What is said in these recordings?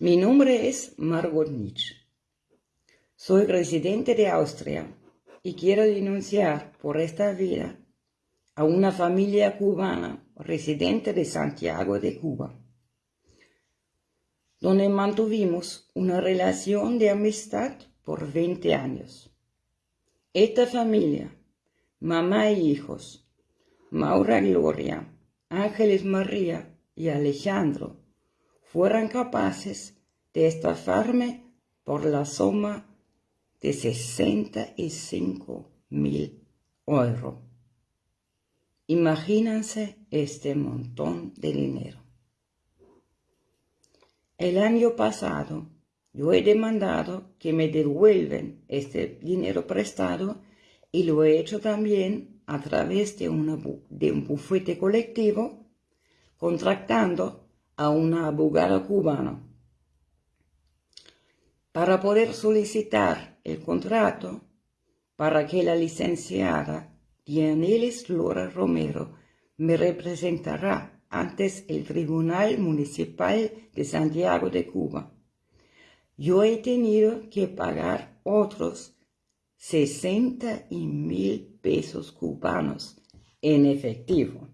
Mi nombre es Margot Nietzsche. Soy residente de Austria y quiero denunciar por esta vida a una familia cubana residente de Santiago de Cuba, donde mantuvimos una relación de amistad por 20 años. Esta familia, mamá e hijos, Maura Gloria, Ángeles María y Alejandro, fueran capaces de estafarme por la suma de 65 mil euros. Imagínense este montón de dinero. El año pasado yo he demandado que me devuelven este dinero prestado y lo he hecho también a través de, de un bufete colectivo contratando a una abogada cubana. Para poder solicitar el contrato para que la licenciada Dianelis Lora Romero me representará antes el Tribunal Municipal de Santiago de Cuba yo he tenido que pagar otros 60 mil pesos cubanos en efectivo.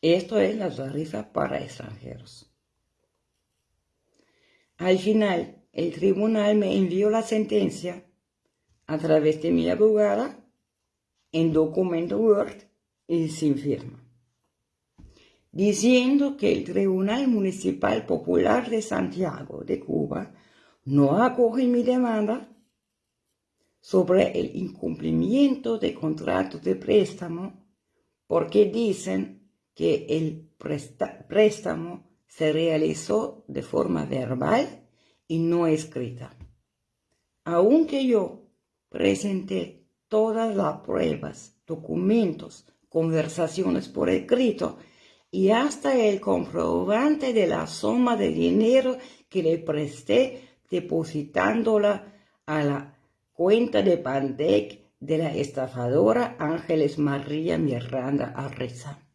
Esto es la tarifa para extranjeros. Al final, el tribunal me envió la sentencia a través de mi abogada en documento Word y sin firma diciendo que el Tribunal Municipal Popular de Santiago de Cuba no acoge mi demanda sobre el incumplimiento de contrato de préstamo porque dicen que el préstamo se realizó de forma verbal y no escrita. Aunque yo presenté todas las pruebas, documentos, conversaciones por escrito y hasta el comprobante de la suma de dinero que le presté depositándola a la cuenta de Pandec de la estafadora Ángeles María Miranda Arriza.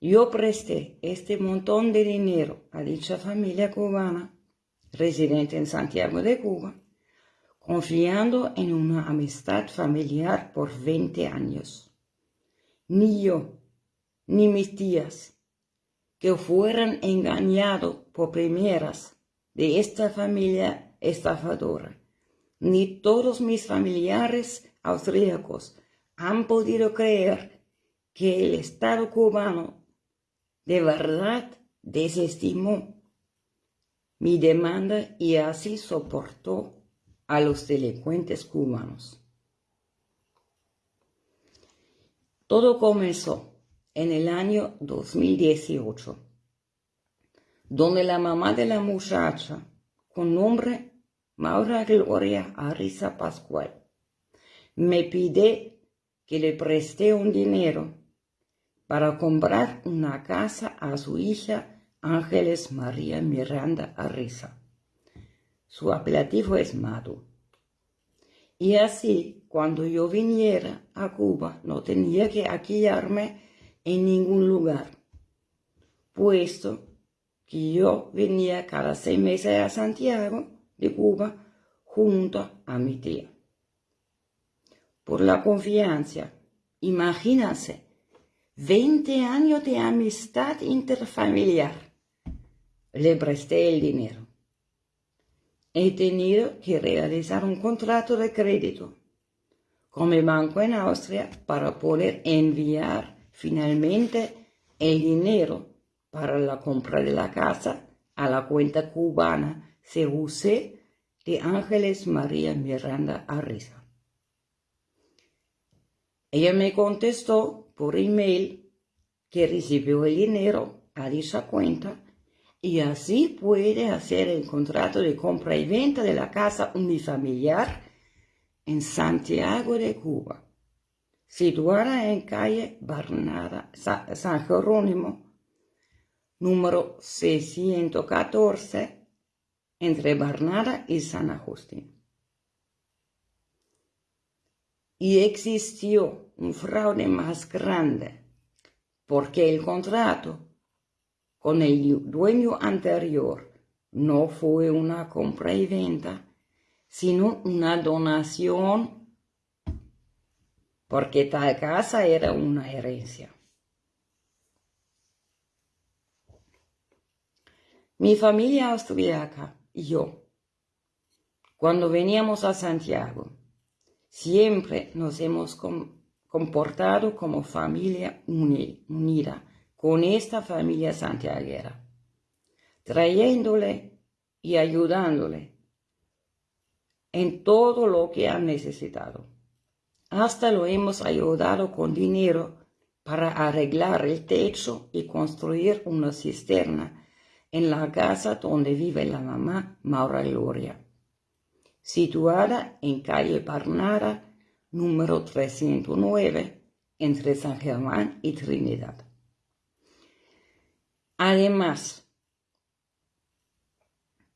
Yo presté este montón de dinero a dicha familia cubana residente en Santiago de Cuba, confiando en una amistad familiar por 20 años. Ni yo, ni mis tías, que fueran engañados por primeras de esta familia estafadora, ni todos mis familiares austríacos han podido creer que el Estado cubano de verdad desestimó mi demanda y así soportó a los delincuentes cubanos. Todo comenzó en el año 2018, donde la mamá de la muchacha, con nombre Maura Gloria Arisa Pascual, me pide que le preste un dinero para comprar una casa a su hija Ángeles María Miranda Arisa. Su apelativo es Madu. Y así, cuando yo viniera a Cuba, no tenía que alquilarme en ningún lugar, puesto que yo venía cada seis meses a Santiago de Cuba junto a mi tía. Por la confianza, imagínense, 20 años de amistad interfamiliar. Le presté el dinero he tenido que realizar un contrato de crédito con mi banco en Austria para poder enviar finalmente el dinero para la compra de la casa a la cuenta cubana CUC de Ángeles María Miranda Arriza. Ella me contestó por email que recibió el dinero a dicha cuenta y así puede hacer el contrato de compra y venta de la casa unifamiliar en Santiago de Cuba, situada en calle Barnada, San Jerónimo, número 614, entre Barnada y San Agustín. Y existió un fraude más grande, porque el contrato con el dueño anterior no fue una compra y venta, sino una donación, porque tal casa era una herencia. Mi familia austríaca y yo, cuando veníamos a Santiago, siempre nos hemos comportado como familia unida con esta familia santiaguera, trayéndole y ayudándole en todo lo que han necesitado. Hasta lo hemos ayudado con dinero para arreglar el techo y construir una cisterna en la casa donde vive la mamá Maura Gloria, situada en calle Parnara, número 309, entre San Germán y Trinidad. Además,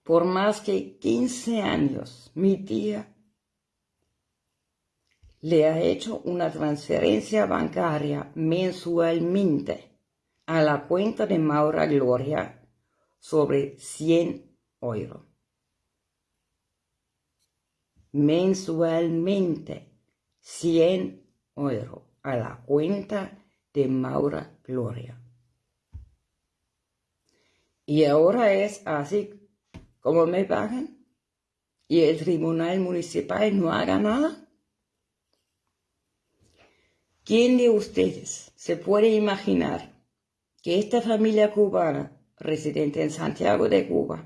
por más que 15 años, mi tía le ha hecho una transferencia bancaria mensualmente a la cuenta de Maura Gloria sobre 100 euros. Mensualmente 100 euros a la cuenta de Maura Gloria. Y ahora es así como me pagan y el tribunal municipal no haga nada. ¿Quién de ustedes se puede imaginar que esta familia cubana residente en Santiago de Cuba.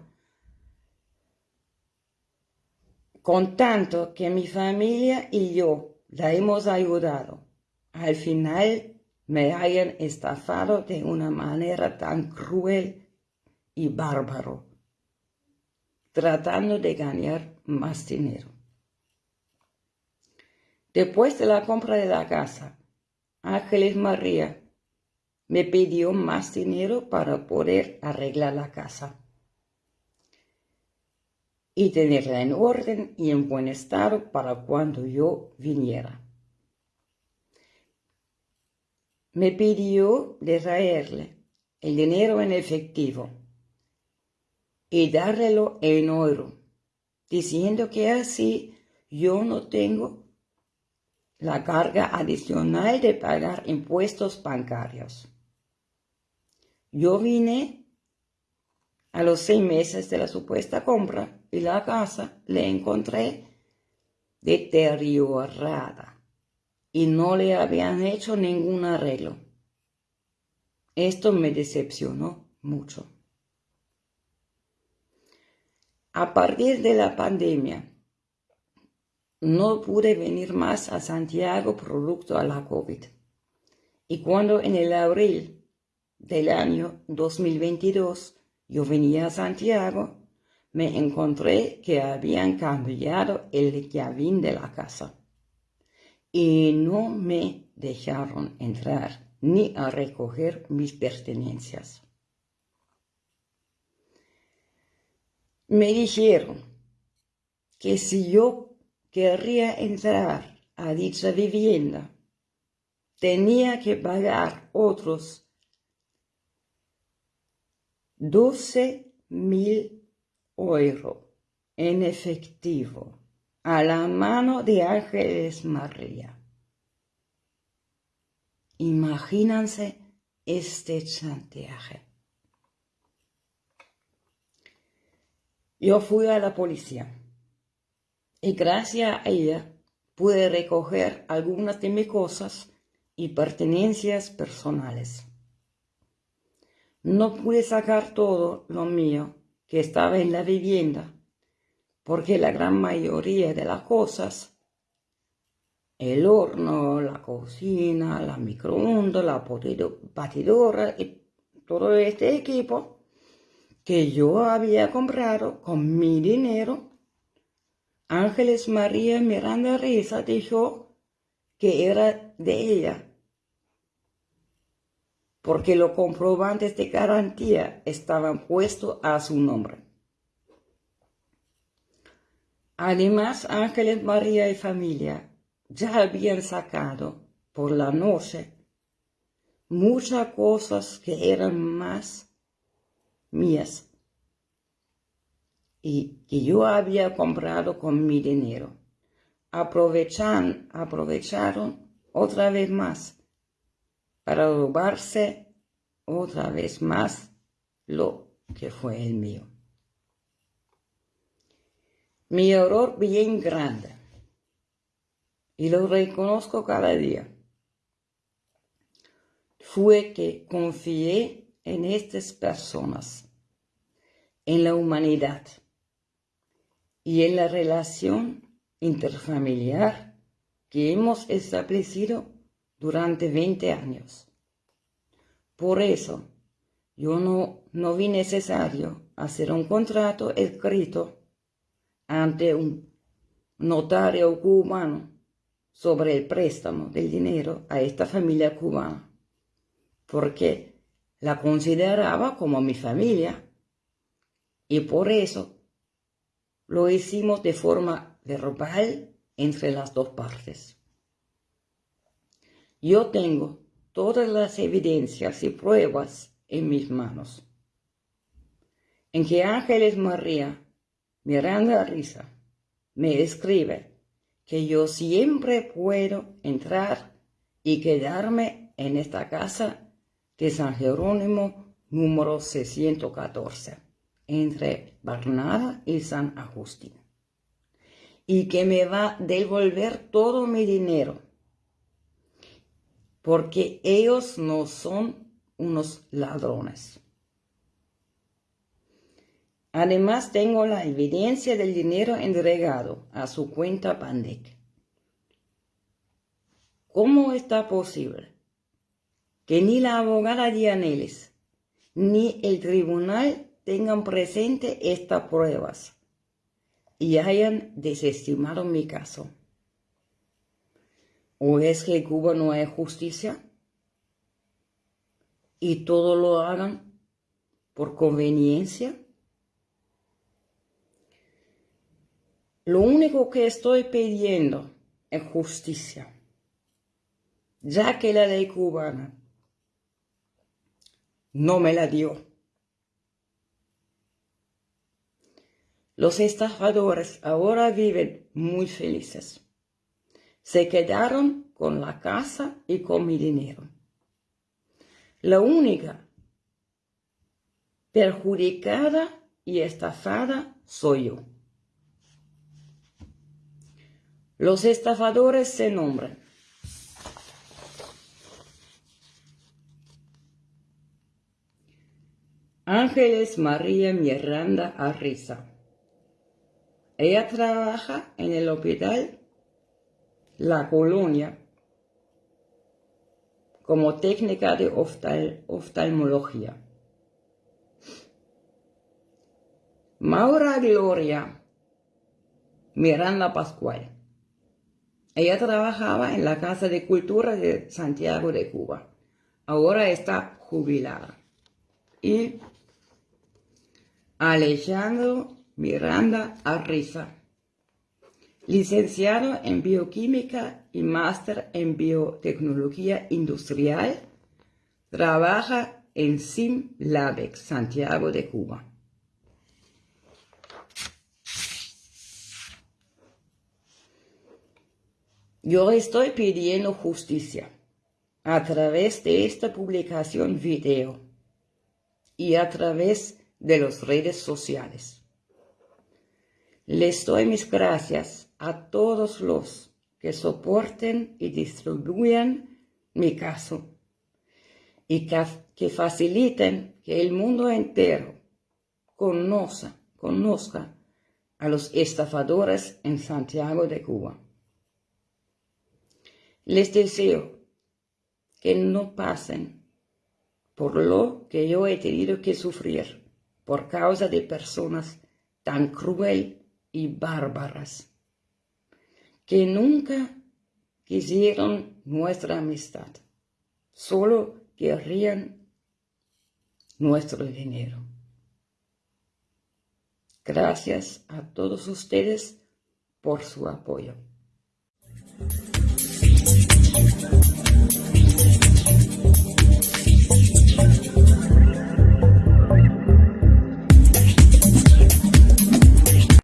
Con tanto que mi familia y yo la hemos ayudado, al final me hayan estafado de una manera tan cruel y bárbaro, tratando de ganar más dinero. Después de la compra de la casa, Ángeles María me pidió más dinero para poder arreglar la casa y tenerla en orden y en buen estado para cuando yo viniera. Me pidió de traerle el dinero en efectivo y dárrelo en oro, diciendo que así yo no tengo la carga adicional de pagar impuestos bancarios. Yo vine a los seis meses de la supuesta compra y la casa le encontré deteriorada y no le habían hecho ningún arreglo. Esto me decepcionó mucho. A partir de la pandemia, no pude venir más a Santiago producto a la COVID. Y cuando en el abril del año 2022 yo venía a Santiago, me encontré que habían cambiado el llavín de la casa y no me dejaron entrar ni a recoger mis pertenencias. Me dijeron que si yo querría entrar a dicha vivienda, tenía que pagar otros 12 mil euros en efectivo a la mano de Ángeles María. Imagínense este chantaje. Yo fui a la policía y gracias a ella pude recoger algunas de mis cosas y pertenencias personales. No pude sacar todo lo mío que estaba en la vivienda, porque la gran mayoría de las cosas, el horno, la cocina, la microondas, la batidora y todo este equipo que yo había comprado con mi dinero, Ángeles María Miranda Risa dijo que era de ella porque los comprobantes de garantía estaban puestos a su nombre. Además, Ángeles María y familia ya habían sacado por la noche muchas cosas que eran más mías y que yo había comprado con mi dinero. Aprovechan, aprovecharon otra vez más para robarse otra vez más lo que fue el mío. Mi error bien grande y lo reconozco cada día fue que confié en estas personas, en la humanidad y en la relación interfamiliar que hemos establecido durante 20 años. Por eso, yo no, no vi necesario hacer un contrato escrito ante un notario cubano sobre el préstamo del dinero a esta familia cubana, porque la consideraba como mi familia y por eso lo hicimos de forma verbal entre las dos partes. Yo tengo todas las evidencias y pruebas en mis manos. En que Ángeles María Miranda Risa me escribe que yo siempre puedo entrar y quedarme en esta casa de San Jerónimo número 614 entre Barnada y San Agustín y que me va a devolver todo mi dinero porque ellos no son unos ladrones. Además tengo la evidencia del dinero entregado a su cuenta Pandec. ¿Cómo está posible que ni la abogada Dianelis ni el tribunal tengan presente estas pruebas y hayan desestimado mi caso? ¿O es que Cuba no hay justicia? ¿Y todo lo hagan por conveniencia? Lo único que estoy pidiendo es justicia, ya que la ley cubana no me la dio. Los estafadores ahora viven muy felices. Se quedaron con la casa y con mi dinero. La única perjudicada y estafada soy yo. Los estafadores se nombran. Ángeles María Miranda Arriza. Ella trabaja en el hospital La Colonia como técnica de oftalmología. Maura Gloria Miranda Pascual. Ella trabajaba en la Casa de Cultura de Santiago de Cuba. Ahora está jubilada. Y Alejandro Miranda Arriza, licenciado en Bioquímica y máster en Biotecnología Industrial, trabaja en SimLabex, Santiago de Cuba. Yo estoy pidiendo justicia a través de esta publicación video y a través de las redes sociales. Les doy mis gracias a todos los que soporten y distribuyan mi caso y que, faciliten que el mundo entero conozca, conozca a los estafadores en Santiago de Cuba. Les deseo que no pasen por lo que yo he tenido que sufrir por causa de personas tan cruel y bárbaras que nunca quisieron nuestra amistad, solo querrían nuestro dinero. Gracias a todos ustedes por su apoyo.